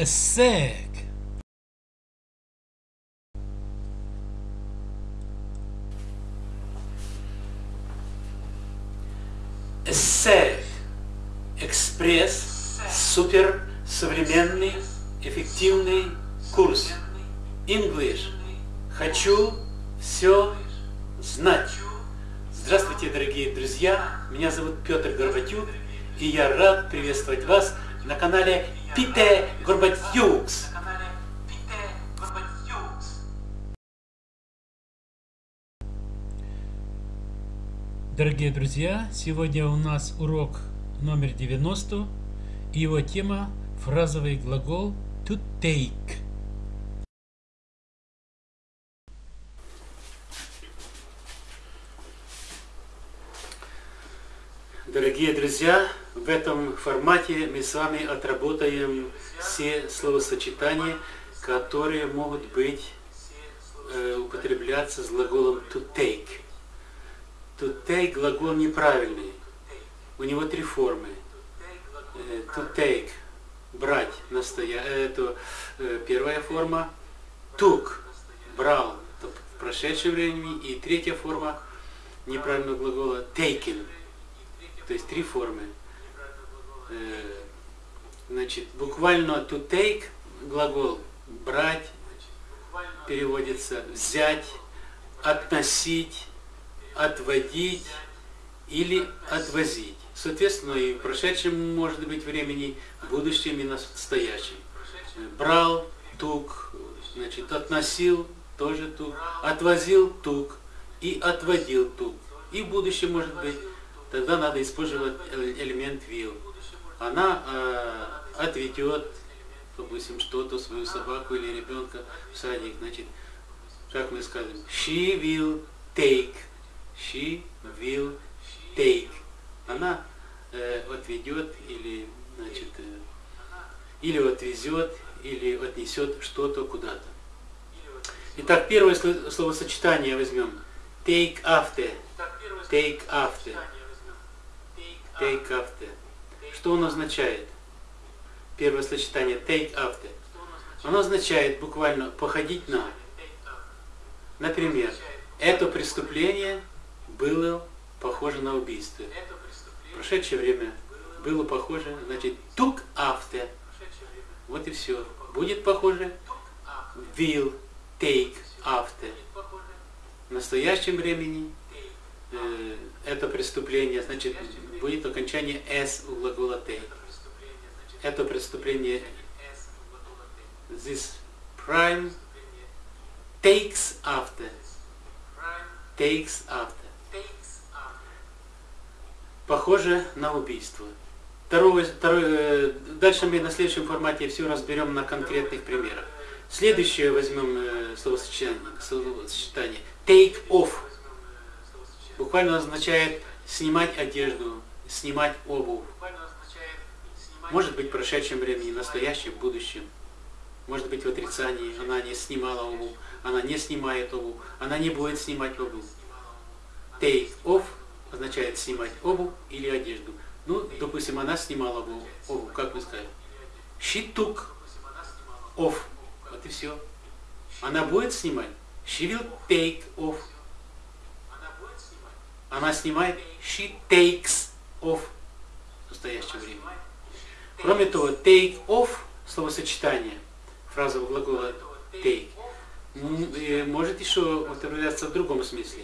الساق Эссе. Экспресс. Супер. Современный. Эффективный курс. English. Хочу все знать. Здравствуйте, дорогие друзья! Меня зовут Петр Горбатюк, и я рад приветствовать вас на канале Пите Горбатюкс. Дорогие друзья, сегодня у нас урок номер 90, и его тема фразовый глагол to take. Дорогие друзья, в этом формате мы с вами отработаем все словосочетания, которые могут быть э, употребляться с глаголом to take. To take глагол неправильный. У него три формы. Э, to take брать настоя... это э, первая форма. Took брал в прошедшем времени. И третья форма неправильного глагола taken то есть три формы. Э, значит, буквально to take глагол брать переводится взять, относить, отводить или отвозить. Соответственно, и в прошедшем может быть времени, в будущем и настоящем. Брал, тук, значит, относил, тоже тук, отвозил тук и отводил тук. И в будущем может быть тогда надо использовать элемент will. Она э, отведет, допустим, что-то, свою собаку или ребенка в садик. Значит, как мы скажем, she will take. She will take. Она э, отведет или, значит, э, или отвезет, или отнесет что-то куда-то. Итак, первое словосочетание возьмем. Take after. Take after take after. Что он означает? Первое сочетание take after. Оно означает буквально походить на. Например, это преступление было похоже на убийство. Прошедшее время было похоже, значит, took after. Вот и все. Будет похоже will take after. В настоящем времени э, это преступление, значит, будет окончание s у глагола take. Это преступление this prime takes after. Takes after. Похоже на убийство. Второе, второе, дальше мы на следующем формате все разберем на конкретных примерах. Следующее возьмем э, словосочетание, словосочетание. Take off. Буквально означает снимать одежду, снимать обувь. Может быть в прошедшем времени, настоящем, будущем. Может быть в отрицании. Она не снимала обувь, она не снимает обувь, она не будет снимать обувь. Take off означает снимать обувь или одежду. Ну, допустим, она снимала обувь, обувь как вы сказали. She took off. Вот и все. Она будет снимать. She will take off. Она снимает. She takes off в настоящее время. Кроме того, take off, словосочетание, фраза глагола take, может еще употребляться в другом смысле.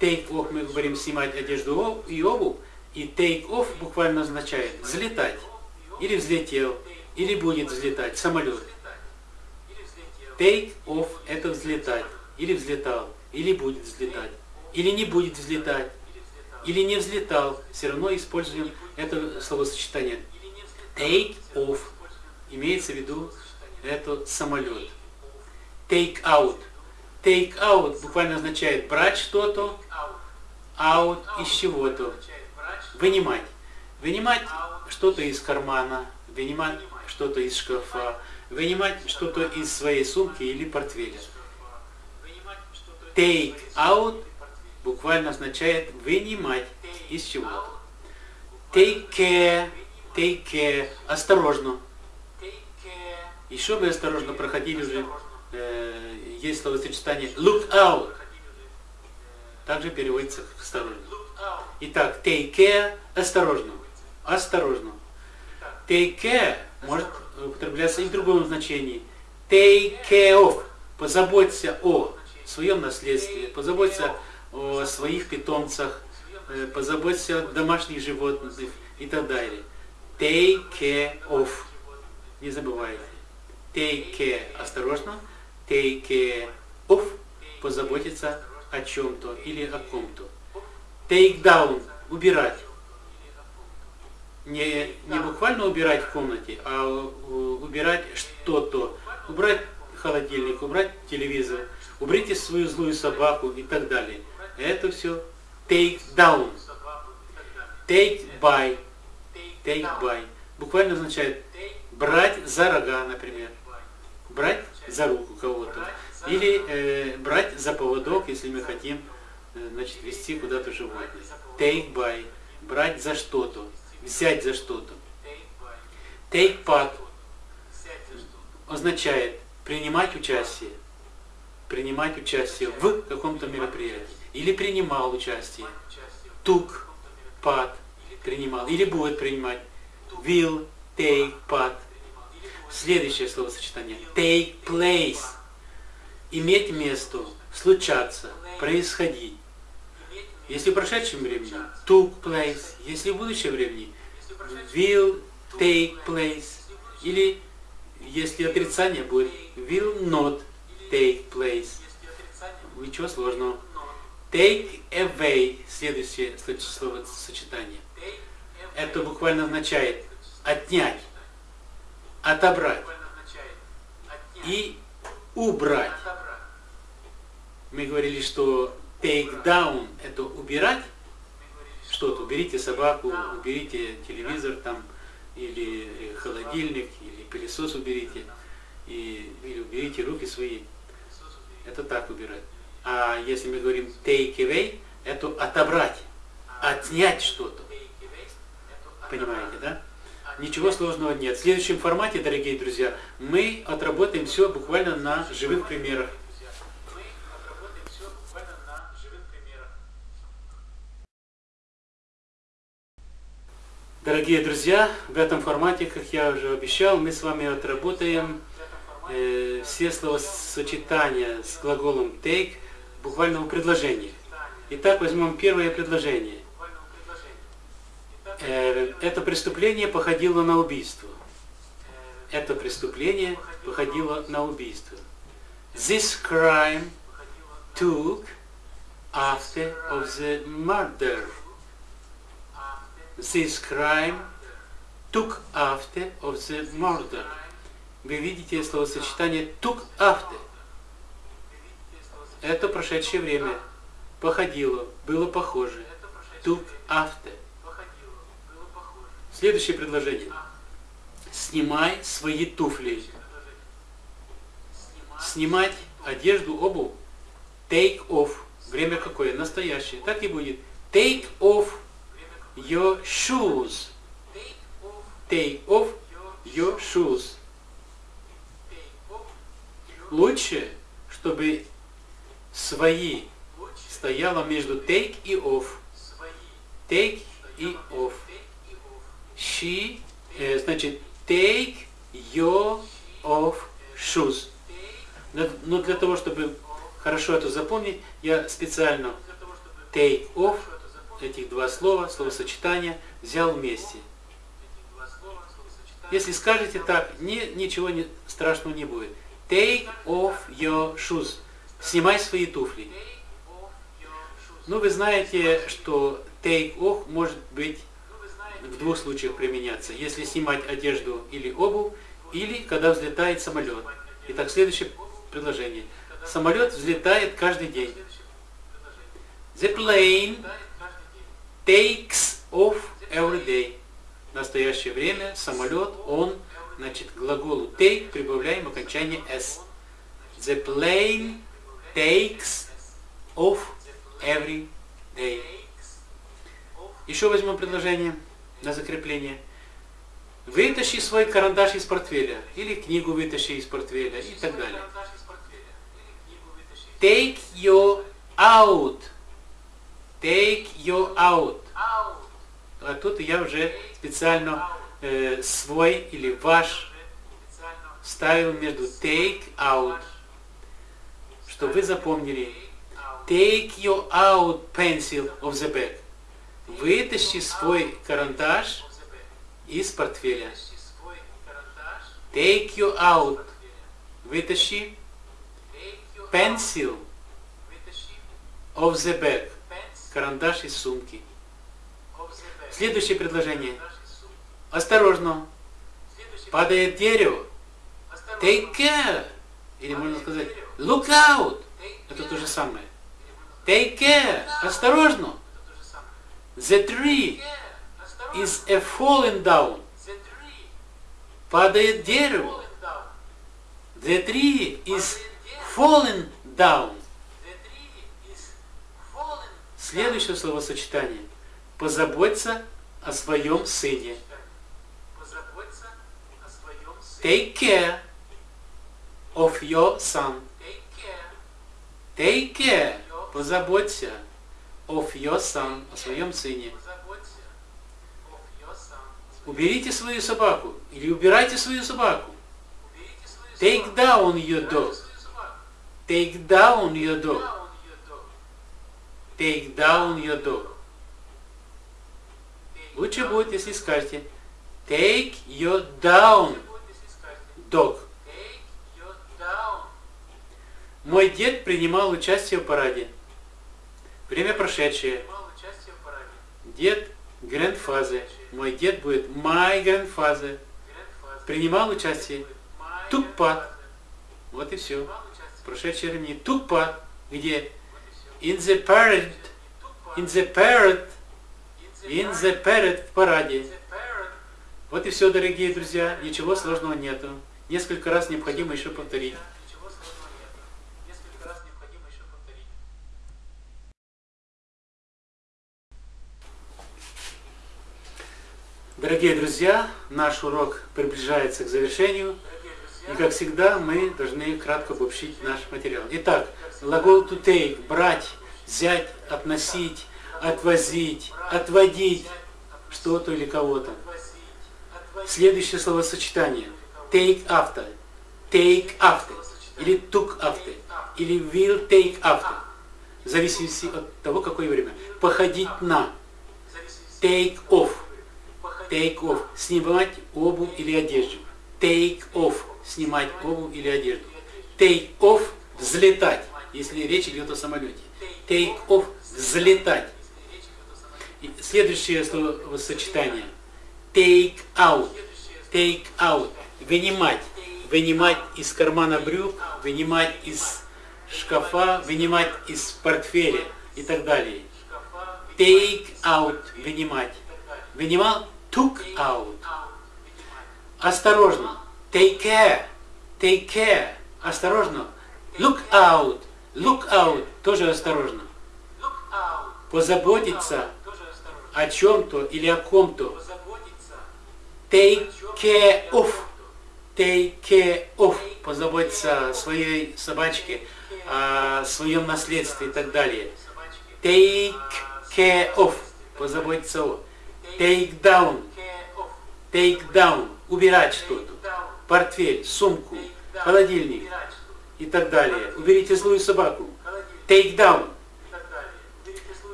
Take off мы говорим снимать одежду и обувь, и take off буквально означает взлетать, или взлетел, или будет взлетать самолет. Take off это взлетать, или взлетал, или будет взлетать, или не будет взлетать, или не взлетал, все равно используем это словосочетание. Take off. Имеется в виду это самолет. Take out. Take out буквально означает брать что-то, out из чего-то. Вынимать. Вынимать что-то из кармана, вынимать что-то из шкафа, вынимать что-то из своей сумки или портфеля. Take out буквально означает вынимать из чего-то. Take care, take care, осторожно. Еще мы осторожно проходили уже, э, есть словосочетание look out. Также переводится осторожно. Итак, take care, осторожно. Осторожно. Take care может употребляться и в другом значении. Take care of. Позаботься о своем наследстве, позаботься о своих питомцах, э, позаботься о домашних животных и так далее. Take care of. Не забывайте. Take care осторожно. Take care of позаботиться о чем-то или о ком-то. Take down убирать. Не, не буквально убирать в комнате, а убирать что-то. Убрать холодильник, убрать телевизор, уберите свою злую собаку и так далее. Это все take down. Take by. Take by. Буквально означает брать за рога, например. Брать за руку кого-то. Или э, брать за поводок, если мы хотим э, значит, вести куда-то животное. Take by. Брать за что-то. Взять за что-то. Take part означает принимать участие. Принимать участие в каком-то мероприятии. Или принимал участие. Took part. Принимал. Или будет принимать. Will take part. Следующее словосочетание. Take place. Иметь место, случаться, происходить. Если в прошедшем времени, took place. Если в будущем времени, will take place. Или если отрицание будет, will not take place. Ничего сложного. Take away. Следующее словосочетание. Это буквально означает отнять, отобрать и убрать. Мы говорили, что take down – это убирать что-то. Уберите собаку, уберите телевизор там, или холодильник, или пылесос уберите, и, или уберите руки свои. Это так убирать. А если мы говорим take away, это отобрать, отнять что-то. Понимаете, да? Ничего сложного нет. В следующем формате, дорогие друзья, мы отработаем все буквально на живых примерах. Дорогие друзья, в этом формате, как я уже обещал, мы с вами отработаем э, все словосочетания с глаголом take буквально в предложениях. Итак, возьмем первое предложение. Э, это преступление походило на убийство. Это преступление походило на убийство. This crime took after of the murder. This crime took after of the murder. Вы видите словосочетание took after. Это прошедшее время. Походило, было похоже. Took after. Следующее предложение. Снимай свои туфли. Снимать одежду, обувь. Take off. Время какое? Настоящее. Так и будет. Take off your shoes. Take off your shoes. Лучше, чтобы свои стояло между take и off. Take и off. She, э, значит, take your off shoes. Но для того, чтобы хорошо это запомнить, я специально take off, этих два слова, словосочетания, взял вместе. Если скажете так, не, ничего не, страшного не будет. Take off your shoes. Снимай свои туфли. Ну, вы знаете, что take off может быть в двух случаях применяться. Если снимать одежду или обувь, или когда взлетает самолет. Итак, следующее предложение. Самолет взлетает каждый день. The plane takes off every day. В настоящее время самолет, он, значит, к глаголу take прибавляем окончание s. The plane takes off every day. Еще возьмем предложение на закрепление. Вытащи свой карандаш из портфеля. Или книгу вытащи из портфеля и так далее. Take you out. Take you out. А тут я уже специально э, свой или ваш ставил между take out, чтобы вы запомнили. Take you out pencil of the bag. Вытащи свой карандаш из портфеля. Take you out. Вытащи pencil of the bag. Карандаш из сумки. Следующее предложение. Осторожно. Падает дерево. Take care. Или можно сказать look out. Это то же самое. Take care. Осторожно. The tree is a falling down. Падает дерево. The tree is falling down. Следующее словосочетание. Позаботься о своем сыне. Take care of your son. Take care. Позаботься of your son, о своем сыне. Уберите свою собаку. Или убирайте свою собаку. Take down your dog. Take down your dog. Take down your dog. Лучше будет, если скажете Take your down dog. Мой дед принимал участие в параде. Время прошедшее. Дед grandfather. Мой дед будет my grandfather. Принимал участие. Part. Вот и все. Прошедшее времени. Part. Где? In the parade. In the parade. In the parade. В параде. Вот и все, дорогие друзья. Ничего сложного нету. Несколько раз необходимо еще повторить. Дорогие друзья, наш урок приближается к завершению. И как всегда, мы должны кратко обобщить наш материал. Итак, глагол to take, брать, взять, относить, отвозить, отводить что-то или кого-то. Следующее словосочетание. Take after. Take after. Или took after. Или will take after. В зависимости от того, какое время. Походить на. Take off. Take off. Снимать обувь или одежду. Take off. Снимать обувь или одежду. Take off. Взлетать. Если речь идет о самолете. Take off. Взлетать. И следующее словосочетание. Take out. Take out. Вынимать. Вынимать из кармана брюк, вынимать из шкафа, вынимать из портфеля и так далее. Take out. Вынимать. Вынимал took out. Осторожно. Take care. Take care. Осторожно. Look out. Look out. Тоже осторожно. Позаботиться о чем-то или о ком-то. Take care of. Take care of. Позаботиться о своей собачке, о своем наследстве и так далее. Take care of. Позаботиться о. Take down. Take down. Убирать что-то. Портфель, сумку, холодильник и так далее. Уберите злую собаку. Take down.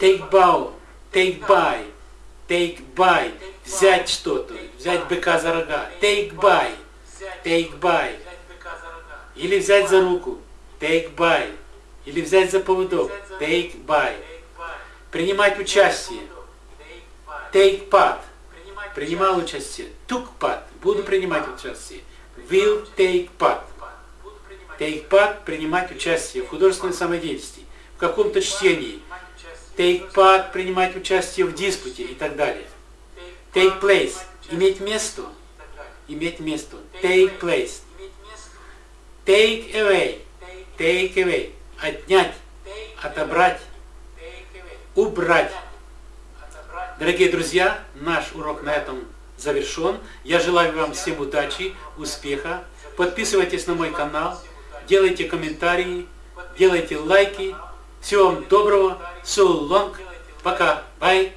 Take bow. Take by. Take by. Взять что-то. Взять быка за рога. Take by. Take by. Или взять за руку. Take by. Или взять за поводок. Take by. Принимать участие. Take part. Принимал участие. Took part. Буду принимать участие. Will take part. Take part. Принимать участие в художественной самодеятельности. В каком-то чтении. Take part. Принимать участие в диспуте и так далее. Take place. Иметь место. Иметь место. Take place. Take away. Take away. Отнять. Отобрать. Убрать. Дорогие друзья, наш урок на этом завершен. Я желаю вам всем удачи, успеха. Подписывайтесь на мой канал, делайте комментарии, делайте лайки. Всего вам доброго. So long. Пока. Bye.